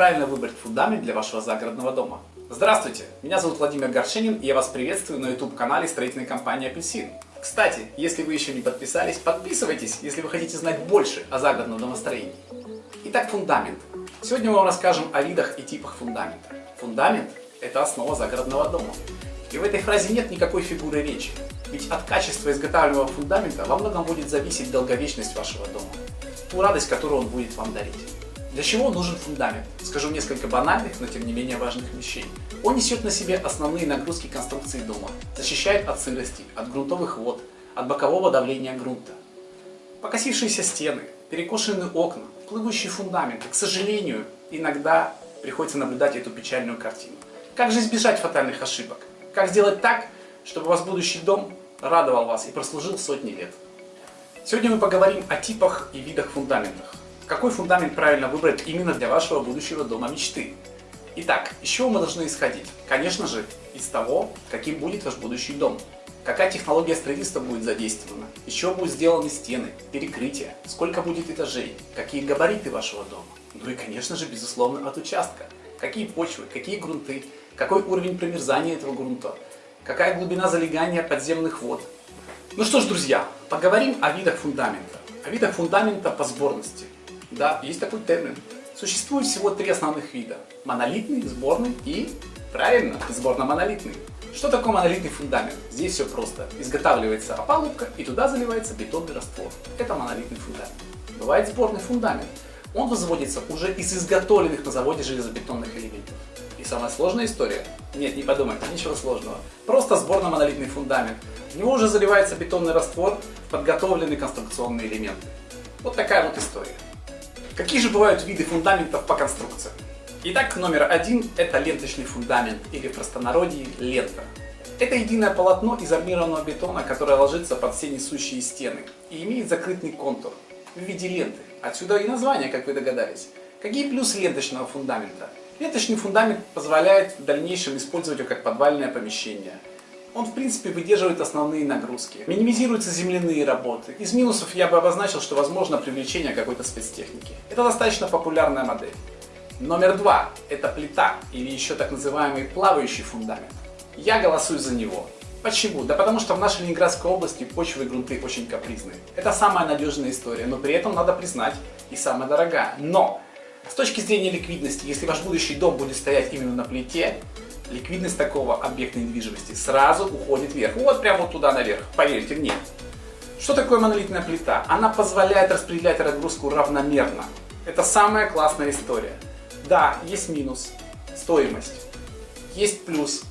правильно выбрать фундамент для вашего загородного дома? Здравствуйте, меня зовут Владимир Горшенин и я вас приветствую на YouTube-канале строительной компании «Апельсин». Кстати, если вы еще не подписались, подписывайтесь, если вы хотите знать больше о загородном домостроении. Итак, фундамент. Сегодня мы вам расскажем о видах и типах фундамента. Фундамент – это основа загородного дома. И в этой фразе нет никакой фигуры речи. Ведь от качества изготавливаемого фундамента во многом будет зависеть долговечность вашего дома, ту радость, которую он будет вам дарить. Для чего нужен фундамент? Скажу несколько банальных, но тем не менее важных вещей. Он несет на себе основные нагрузки конструкции дома, защищает от сырости, от грунтовых вод, от бокового давления грунта. Покосившиеся стены, перекошенные окна, плывущие фундаменты, к сожалению, иногда приходится наблюдать эту печальную картину. Как же избежать фатальных ошибок? Как сделать так, чтобы ваш будущий дом радовал вас и прослужил сотни лет? Сегодня мы поговорим о типах и видах фундаментов. Какой фундамент правильно выбрать именно для вашего будущего дома мечты? Итак, из чего мы должны исходить? Конечно же, из того, каким будет ваш будущий дом. Какая технология строительства будет задействована, из чего будут сделаны стены, перекрытия, сколько будет этажей, какие габариты вашего дома. Ну и, конечно же, безусловно, от участка. Какие почвы, какие грунты, какой уровень промерзания этого грунта, какая глубина залегания подземных вод. Ну что ж, друзья, поговорим о видах фундамента. О видах фундамента по сборности. Да, есть такой термин. Существует всего три основных вида. Монолитный, сборный и, правильно, сборно-монолитный. Что такое монолитный фундамент? Здесь все просто. Изготавливается опалубка и туда заливается бетонный раствор. Это монолитный фундамент. Бывает сборный фундамент. Он возводится уже из изготовленных на заводе железобетонных элементов. И самая сложная история? Нет, не подумайте, ничего сложного. Просто сборно-монолитный фундамент. В него уже заливается бетонный раствор подготовленные конструкционные элементы. Вот такая вот история. Какие же бывают виды фундаментов по конструкции? Итак, номер один – это ленточный фундамент, или в простонародье – лента. Это единое полотно из армированного бетона, которое ложится под все несущие стены и имеет закрытый контур в виде ленты. Отсюда и название, как вы догадались. Какие плюсы ленточного фундамента? Ленточный фундамент позволяет в дальнейшем использовать его как подвальное помещение – он в принципе выдерживает основные нагрузки. Минимизируются земляные работы. Из минусов я бы обозначил, что возможно привлечение какой-то спецтехники. Это достаточно популярная модель. Номер два – это плита или еще так называемый плавающий фундамент. Я голосую за него. Почему? Да потому что в нашей Ленинградской области почвы и грунты очень капризные. Это самая надежная история, но при этом надо признать и самая дорогая. Но с точки зрения ликвидности, если ваш будущий дом будет стоять именно на плите, ликвидность такого объекта недвижимости сразу уходит вверх. Вот прямо вот туда наверх, поверьте мне. Что такое монолитная плита? Она позволяет распределять разгрузку равномерно. Это самая классная история. Да, есть минус, стоимость. Есть плюс.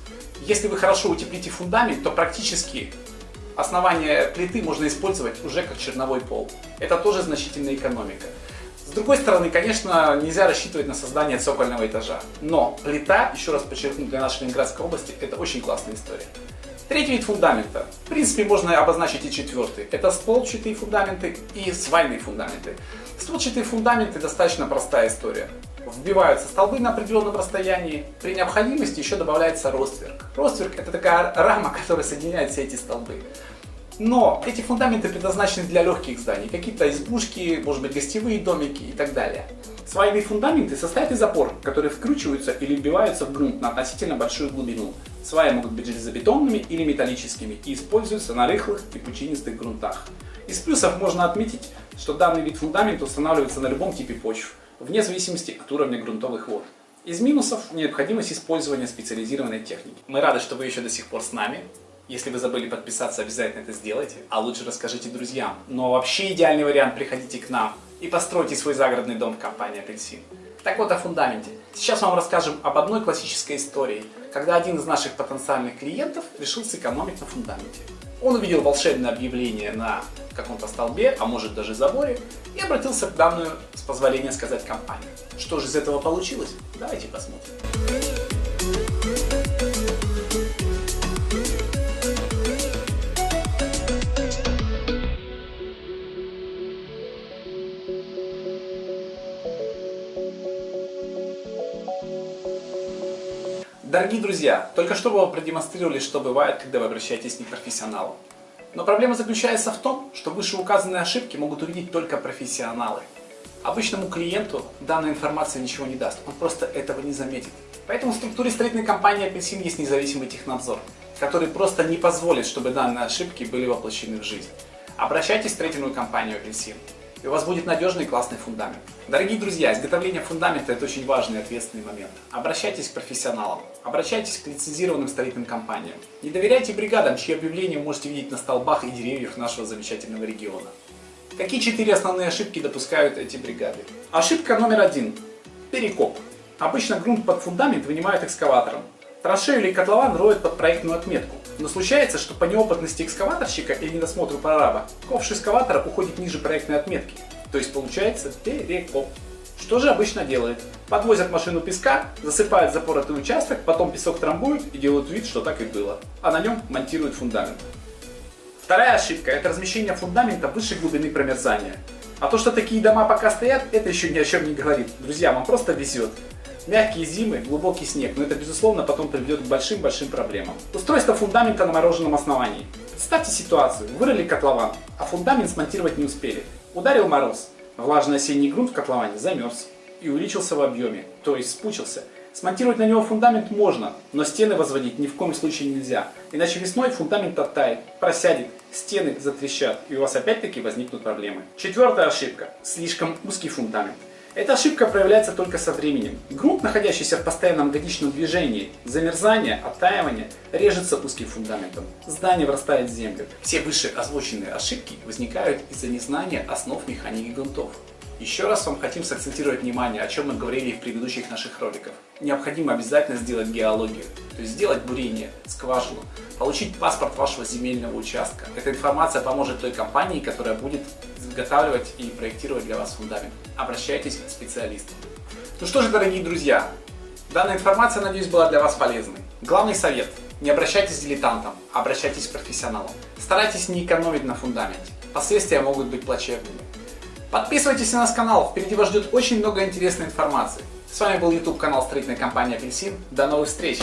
Если вы хорошо утеплите фундамент, то практически основание плиты можно использовать уже как черновой пол. Это тоже значительная экономика. С другой стороны, конечно, нельзя рассчитывать на создание цокольного этажа. Но плита, еще раз подчеркну, для нашей Ленинградской области это очень классная история. Третий вид фундамента. В принципе, можно обозначить и четвертый. Это столбчатые фундаменты и свайные фундаменты. Столбчатые фундаменты достаточно простая история. Вбиваются столбы на определенном расстоянии. При необходимости еще добавляется ростверк. Ростверк это такая рама, которая соединяет все эти столбы. Но эти фундаменты предназначены для легких зданий, какие-то избушки, может быть гостевые домики и так далее. Свайные фундаменты состоят из опор, которые вкручиваются или вбиваются в грунт на относительно большую глубину. Сваи могут быть железобетонными или металлическими и используются на рыхлых и пучинистых грунтах. Из плюсов можно отметить, что данный вид фундамента устанавливается на любом типе почв, вне зависимости от уровня грунтовых вод. Из минусов – необходимость использования специализированной техники. Мы рады, что вы еще до сих пор с нами. Если вы забыли подписаться, обязательно это сделайте, а лучше расскажите друзьям. Но вообще идеальный вариант, приходите к нам и постройте свой загородный дом в компании Апельсин. Так вот о фундаменте. Сейчас вам расскажем об одной классической истории, когда один из наших потенциальных клиентов решил сэкономить на фундаменте. Он увидел волшебное объявление на каком-то столбе, а может даже заборе, и обратился к данную, с позволения сказать, компанию. Что же из этого получилось? Давайте посмотрим. Дорогие друзья, только что вы продемонстрировали, что бывает, когда вы обращаетесь к непрофессионалу. Но проблема заключается в том, что вышеуказанные ошибки могут увидеть только профессионалы. Обычному клиенту данная информация ничего не даст, он просто этого не заметит. Поэтому в структуре строительной компании «Апельсин» есть независимый технадзор, который просто не позволит, чтобы данные ошибки были воплощены в жизнь. Обращайтесь в строительную компанию «Апельсин» и у вас будет надежный и классный фундамент. Дорогие друзья, изготовление фундамента это очень важный и ответственный момент. Обращайтесь к профессионалам, обращайтесь к лицензированным строительным компаниям. Не доверяйте бригадам, чьи объявления можете видеть на столбах и деревьях нашего замечательного региона. Какие четыре основные ошибки допускают эти бригады? Ошибка номер один. Перекоп. Обычно грунт под фундамент вынимают экскаватором. Траншею или котлован роют под проектную отметку. Но случается, что по неопытности экскаваторщика или недосмотру прораба, ковш экскаватора уходит ниже проектной отметки. То есть получается перекоп. Что же обычно делают? Подвозят машину песка, засыпают запоротый участок, потом песок трамбуют и делают вид, что так и было. А на нем монтируют фундамент. Вторая ошибка – это размещение фундамента выше глубины промерзания. А то, что такие дома пока стоят, это еще ни о чем не говорит. Друзья, вам просто везет. Мягкие зимы, глубокий снег, но это безусловно потом приведет к большим-большим проблемам. Устройство фундамента на мороженом основании. Представьте ситуацию, вырыли котлован, а фундамент смонтировать не успели. Ударил мороз, влажный осенний грунт в котловане замерз и увеличился в объеме, то есть спучился. Смонтировать на него фундамент можно, но стены возводить ни в коем случае нельзя, иначе весной фундамент оттает, просядет, стены затрещат, и у вас опять-таки возникнут проблемы. Четвертая ошибка. Слишком узкий фундамент. Эта ошибка проявляется только со временем. Грунт, находящийся в постоянном годичном движении, замерзание, оттаивание, режется узким фундаментом. Здание врастает в землю. Все выше озвученные ошибки возникают из-за незнания основ механики грунтов. Еще раз вам хотим сакцентировать внимание, о чем мы говорили в предыдущих наших роликах. Необходимо обязательно сделать геологию, то есть сделать бурение, скважину, получить паспорт вашего земельного участка. Эта информация поможет той компании, которая будет изготавливать и проектировать для вас фундамент. Обращайтесь к специалистам. Ну что же, дорогие друзья, данная информация, надеюсь, была для вас полезной. Главный совет – не обращайтесь к дилетантам, обращайтесь к профессионалам. Старайтесь не экономить на фундаменте. Последствия могут быть плачевными. Подписывайтесь на наш канал, впереди вас ждет очень много интересной информации. С вами был YouTube канал строительной компании Апельсин. До новых встреч!